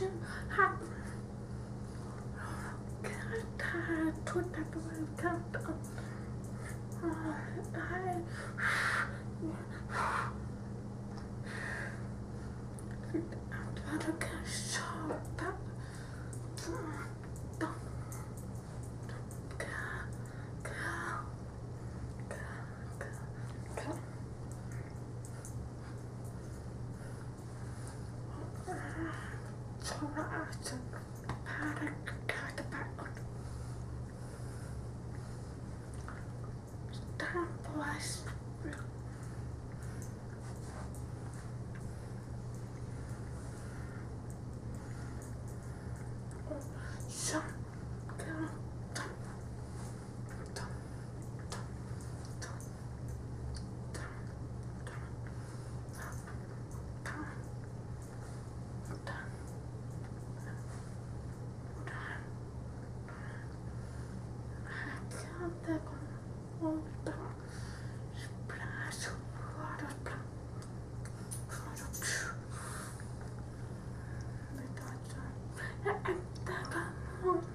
man kan Jag kan köpa Sonra açın. Para kağıdı bakın. Tam boğaz. Oh.